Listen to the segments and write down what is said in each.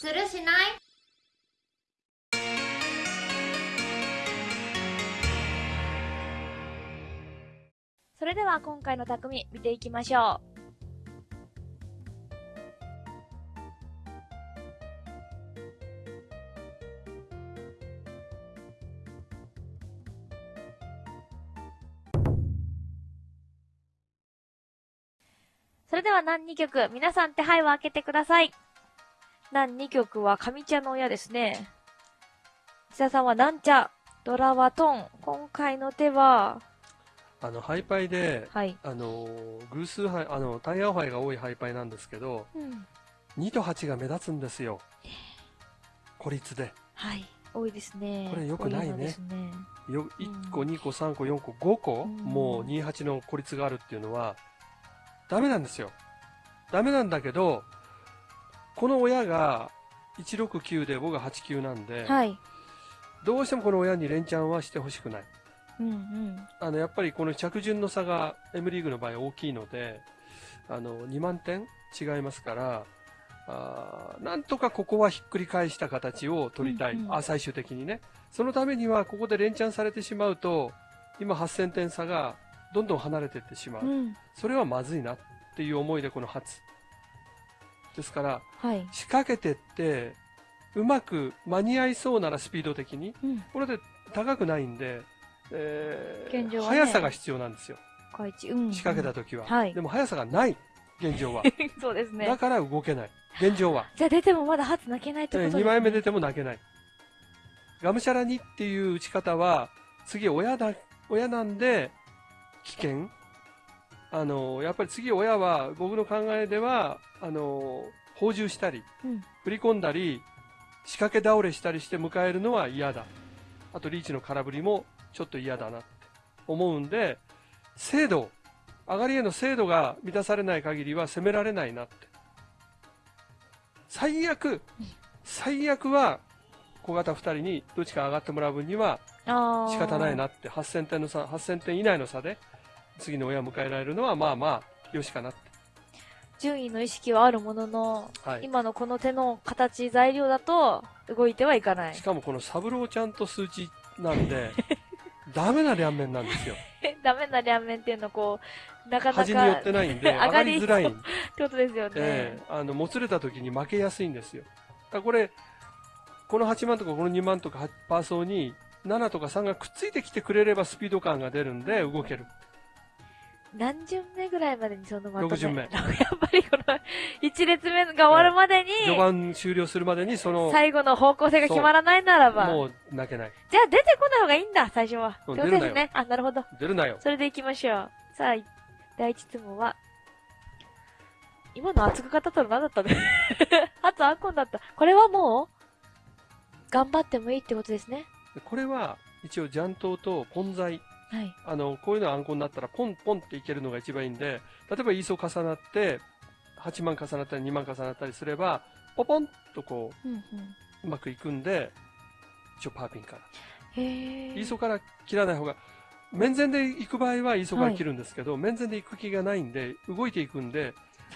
するしない？それでは今回の匠見ていきましょう。それでは何2曲、皆さん手配を開けてください。何2曲は上茶の親ですね。千田さんはなんちゃ、ドラはトン。今回の手は、あの、ハイパイで、はい。あの、偶数杯、あの、タイヤ杯が多いハイパイなんですけど、うん。2と8が目立つんですよ。孤立で。はい。多いですね。これ良くないねね。よ1個、2個、3個、4個、5個、うんもう28の孤立があるっていうのは、ダメなんですよ。ダメなんだけど、この親が169で僕が89なんで、はい。どうしてもこの親に連チャンはしてほしくない。うんうん。あの、やっぱりこの着順の差が M リーグの場合大きいので、あの、2万点違いますから、あーなんとかここはひっくり返した形を取りたい。うんうんあ、最終的にね。そのためには、ここで連チャンされてしまうと、今8000点差がどんどん離れていってしまう。うん。それはまずいなっていう思いでこの初。ですから、はい。仕掛けてって、うまく間に合いそうならスピード的に、うん。これで高くないんで、えー現状はね速さが必要なんですよ。うん。仕掛けた時は。はいでも速さがない、現状は。そうですねだ。から動けない。現状は。じゃあ出てもまだ初泣けないってことですね。2枚目出ても泣けない。がむしゃらにっていう打ち方は、次親だ、親なんで、危険。あの、やっぱり次親は、僕の考えでは、あの、放獣したり、うん。振り込んだり、仕掛け倒れしたりして迎えるのは嫌だ。あとリーチの空振りもちょっと嫌だなって思うんで、精度、上がりへの精度が満たされない限りは攻められないなって。最悪、最悪は小型2人にどっちか上がってもらう分には。仕方ないなって、8000点の差、8000点以内の差で次の親を迎えられるのはまあまあ、よしかなって。順位の意識はあるものの、はい。今のこの手の形、材料だと、動いてはいかないし。かもこのサブローちゃんと数値なんで、ダメな両面なんですよ。ダメな両面っていうのこう、なかなか。端に寄ってないんで、上がりづらいってことですよね。ええあの、もつれた時に負けやすいんですよ。だからこれ、この8万とかこの2万とかパーソーに7とか3がくっついてきてくれればスピード感が出るんで動ける。何巡目ぐらいまでにそのまとめ六巡目 やっぱりこの、1列目が終わるまでに、序盤終了するまでにその、最後の方向性が決まらないならば、もう泣けない。じゃあ出てこない方がいいんだ、最初は。うんってことですね。あ、なるほど。出るなよ。それで行きましょう。さあ、第一質問は、今の熱く語ったの何だったの？初アンコンだった。これはもう、頑張ってもいいってことですね。でこれは一応ジャントとポン材。はい。あの、こういうのあんこになったらポンポンっていけるのが一番いいんで、例えばイーソ重なって、8万重なったり2万重なったりすれば、ポポンとこうんうん。う、うまくいくんで、一応パーピンから。イーソから切らない方が、面前で行く場合はイーソから切るんですけど、面前で行く気がないんで、動いていくんで、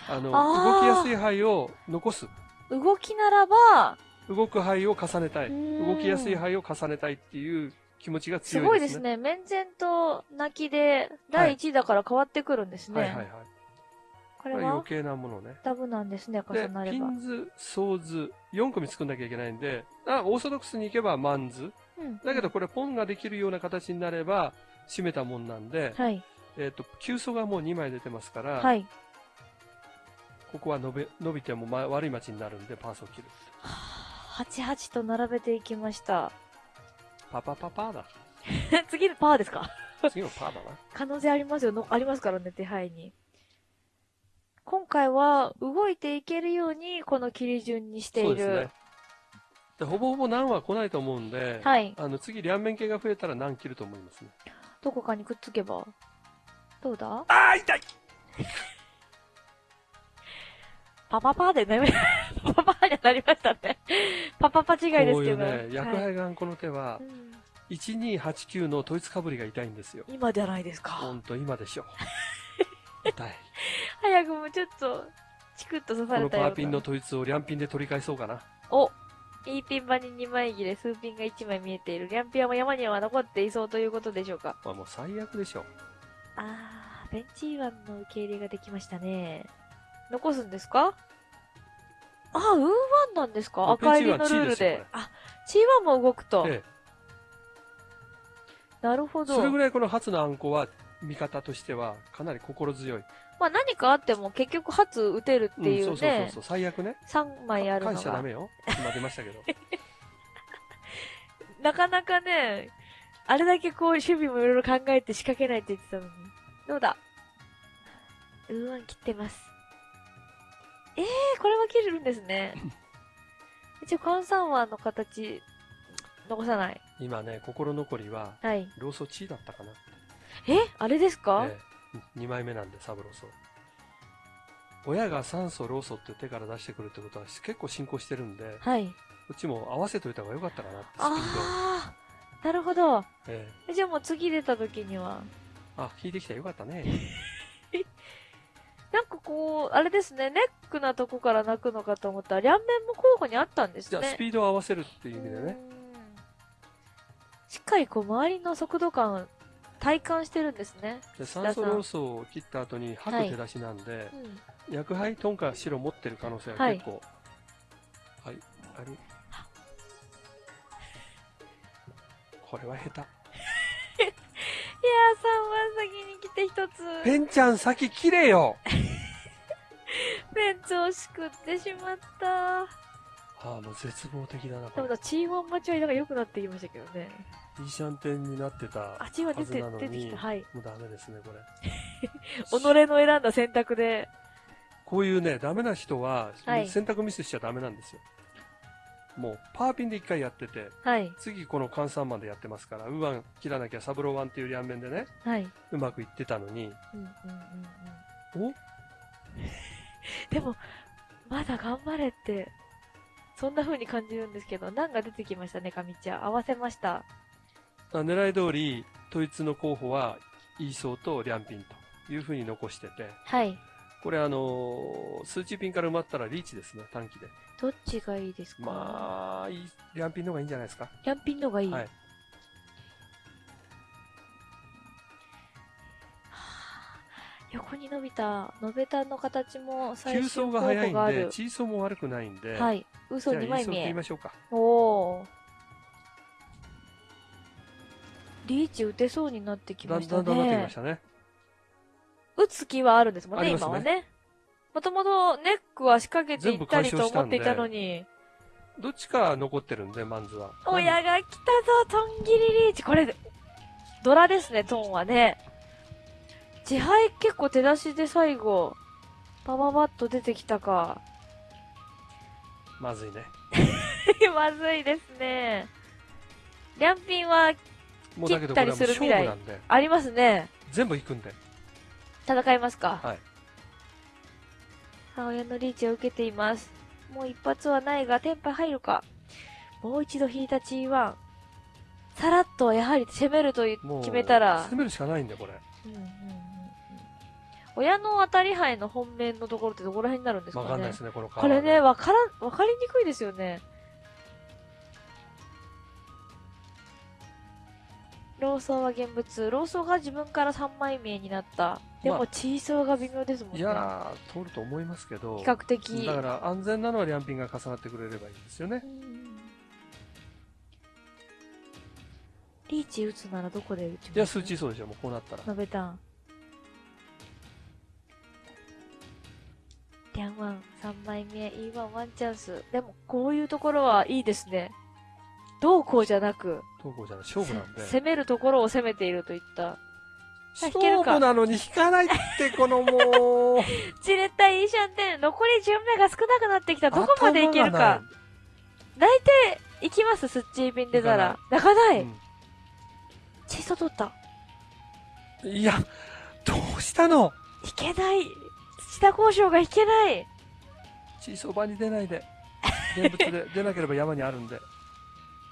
あの、動きやすい範を残す。動きならば、動く範を重ねたい。うん動きやすい範を重ねたいっていう気持ちがす強いでね。ごいですすね。面前と泣きで、第1位だから変わってくるんですね。はいはいはい。これは、これ余計なものね。ダブなんですね、で重な、れば。ピンズ、ソーズ、4組作んなきゃいけないんで、あオーソドックスに行けばマンズ。うんだけどこれポンができるような形になれば、締めたもんなんで、はい。えっ、と、急素がもう2枚出てますから、はい。ここは伸び伸びても、ま、悪い町になるんで、パーソを切る。88と並べていきました。パパパパーだ。次のパーですか？次のパーだな。可能性ありますよの。ありますからね、手配に。今回は動いていけるようにこの切り順にしている。そうですね。でほぼほぼ何は来ないと思うんで、はいあの次両面系が増えたら何切ると思いますね。どこかにくっつけば。どうだ？あー痛いパパパでね。パパパになりましたね。パパパ違いですこういけど。うね、薬はい杯眼この手はう、ん1289の統一かぶりが痛いんですよ。今じゃないですか。ほんと今でしょ。痛い。早くもちょっと、チクッと刺このパされたような。ーピンの統一を両ピンで取り返そうかな。おいいピン場に2枚切れ、数ピンが1枚見えている。リャンピアも山には残っていそうということでしょうか。まあもう最悪でしょ。あー、ベンチーワンの受け入れができましたね。残すんですか？あ、ウーワンなんですか？赤入りのルールで。あ、チーワンも動くと。ええ。なるほど。それぐらいこの初のあんこは、味方としてはかなり心強い。まあ何かあっても結局初打てるっていううん、そうそうそう。最悪ね。3枚あるのが返しちゃダメ。よ。今出ましたけど。なかなかね、あれだけこう守備もいろいろ考えて仕掛けないって言ってたのに。どうだ？ウーワン切ってます。えー、これは切れるんですね。一応、カンサンワンの形、残さない。今ね、心残りは、はい。ローソチーだったかな。え？あれですか、ええ、2枚目なんで、サブローソ。親が酸素、ローソって手から出してくるってことは結構進行してるんで、はい。こっちも合わせといた方が良かったかなって、スピーあー、なるほど。ド。ええじゃあもう次出た時には、え。あ、引いてきたらよかったね。なんかこう、あれですね、ネックなとこから泣くのかと思ったら、両面も候補にあったんですね。じゃあ、スピードを合わせるっていう意味でね。うんしっかりこう、周りの速度感、体感してるんですね。で酸素ローソを切った後に吐く手出しなんで、うん。薬杯トンカ白持ってる可能性ははい結構、はい、ある。これは下手。いやー、3番先に来て一つ、ペンちゃん先切れよベンツをしくってしまった。ああ、もう絶望的だな、で。もだ、チーワン待ちはなんか良くなってきましたけどね。いいシャンテンになってたあ、チーワン出て、はずなのに、出てきた。はい。もうダメですね、これ。己の選んだ選択で。こういうね、ダメな人は、はい選択ミスしちゃダメなんですよ。もう、パーピンで一回やってて、はい。次この換算マンでやってますから、ウーワン切らなきゃサブローワンっていう両面でね、はい。うまくいってたのに、うんうんうんうん。お？でも、まだ頑張れって、そんな風に感じるんですけど、難が出てきましたね、かみちゃん。合わせました。あ狙い通り、統一の候補は、イーソーとリャンピンというふうに残してて、はい。これあのー数値ピンから埋まったらリーチですね、短期で。どっちがいいですか？まあ、いいリャンピンの方がいいんじゃないですか？キャンピンのがいい。はい伸びた、伸べたの形も最急終候走が速いんで、補がある。チーソーも悪くないんで、はい。嘘2じゃあイー枚見えソー切りま。しょうか。おお。リーチ打てそうになってきだましたんだんだんなってきまねし。たね。打つ気はあるんですもんね、ね今はね。もともとネックは仕掛けていったりと思っていたのに。どっちか残ってるんで、マンズは。親が来たぞ、トンギリリーチ。これ、ドラですね、トンはね。自敗結構手出しで最後、パパパッと出てきたか。まずいね。まずいですね。リャンピンは切ったりする未来ありますね。全部行くんで。戦いますか？はい。母親のリーチを受けています。もう一発はないが、テンパ入るか？もう一度引いた G1。さらっとやはり攻めるといもう、決めたら、攻めるしかないんで、これ。うんうん親の当たり牌の本命のところってどこら辺になるんですかね？わかんないですね、このカーこれね、わからん、わかりにくいですよね。ローソーは現物。ローソーが自分から3枚目になった。でも、まあチーソーが微妙ですもんね。いやー、通ると思いますけど、比較的。だから安全なのはリャンピンが重なってくれればいいんですよねう。んリーチ打つならどこで打ちます？いや、数値そうでしょ、もうこうなったら。ノベタン。ンワン、3枚目、E1 ワンチャンス。でも、こういうところはいいですね。どうこうじゃなく、東郷じゃない、勝負なんで。せ攻めるところを攻めているといった。勝負なのに引かないって、このもう。じれったいいいシャンテン。残り順目が少なくなってきた。どこまでいけるか。泣いていきます、スッチービンデザラ。泣かな。ないい。チーソー取った。うんいや、どうしたの？いけない。土田交渉がいけない。チーソー場に出ないで。現物で 出なければ山にあるんで。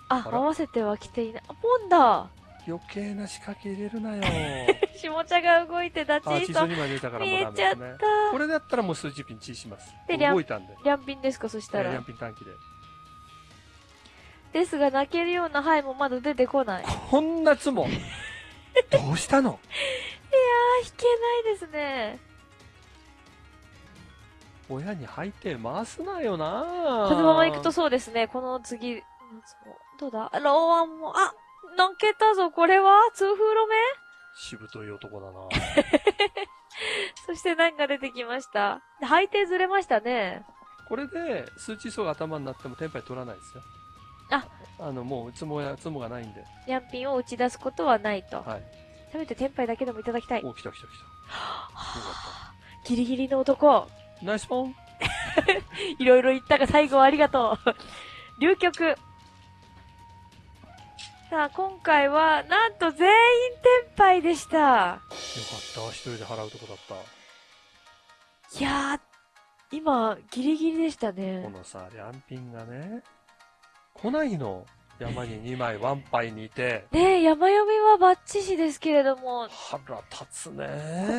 あ、合わせては来ていない。あ、ポンだ。余計な仕掛け入れるなよ。下茶が動いてたチあ、ーソーチーソー2枚出たから見えちゃっ。た。これだったらもう数値ピンチーします。で動いたんで。リャンピンですか、そしたらえーリャン。ピン短期で。ですが泣けるようなはいもまだ出てこない。あこんなつも。どうしたの？ー、弾けないですね。親に履いて回すなよなこのまま行くとそうですね。この次、どうだ？ローアンも、あ泣けたぞ、これは？痛風路面しぶとい男だな そして何が出てきました配点ずれましたね。これで、数値層が頭になってもテンパイ取らないですよ。あ、あの、もう、つもや、つもがないんで。ヤンピンを打ち出すことはないと。はい。せめてテンパイだけでもいただきたい。お、来た来た来た。よかギリギリの男。ナイスポン いろいろ言ったが最後はありがとう。流曲。さあ、今回は、なんと全員テンパイでした。よかった。一人で払うとこだった。いやー、今、ギリギリでしたこね。のさ、リャンピンがね、来ないの。山に2枚ワンパイにいて、ねえ、山読みはバッチシですけれども、腹立つね。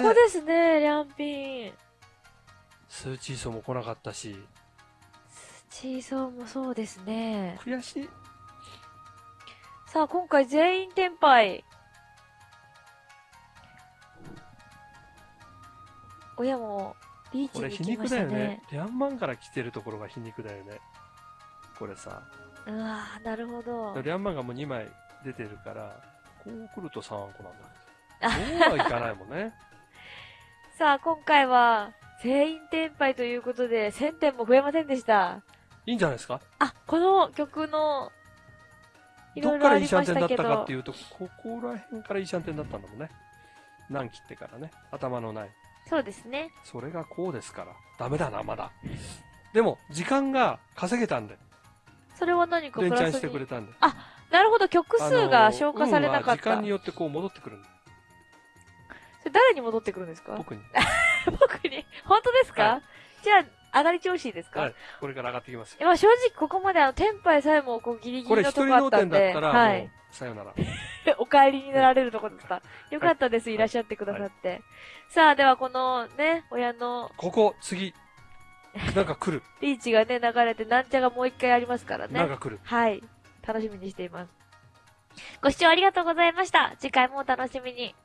ここですね、リャンピン。数値層も来なかったし、チーソーもそうですね。悔しい。さあ、今回全員テンパイ。親も、リーチこれ皮に行きました肉だよねね。。リャンマンから来てるところが皮肉だよね。これさ、うわーなるほど。リャンマンがもう2枚出てるから、こう来ると3個なんだけど。そうはいかないもんね。さあ、今回は、全員テンパイということで、1000点も増えませんでした。いいんじゃないですか？あ、この曲の、いろどっからいいいろありシャンテンだっましたかって、いうと、ここら辺からいいシャンテンだったんだもんね。何切ってからね。頭のない。そうですね。それがこうですから。ダメだな、まだ。でも、時間が稼げたんで。それは何かプラス連チャンしてくれに。たんで。なるほど、曲数が消化されなかった。あの運は時間によってこう戻ってくるんだ。それ誰に戻ってくるんですか？僕に。僕に。本当ですか、はじゃあ、上がり調子いいですか、はい。これから上がってきますよ。まあ正直ここまであの、テンパイさえもこうギリギこれ一人リのとこあっ脳天だたんで、ったら、はい。さよなら。お帰りになられるとこだった。よかったです、いらっしゃってくださって。さあ、ではこのね、親のここ、次。なんか来る。リーチがね、流れて、なんちゃがもう一回ありますからね。なんか来る。はい。楽しみにしています。ご視聴ありがとうございました。次回もお楽しみに。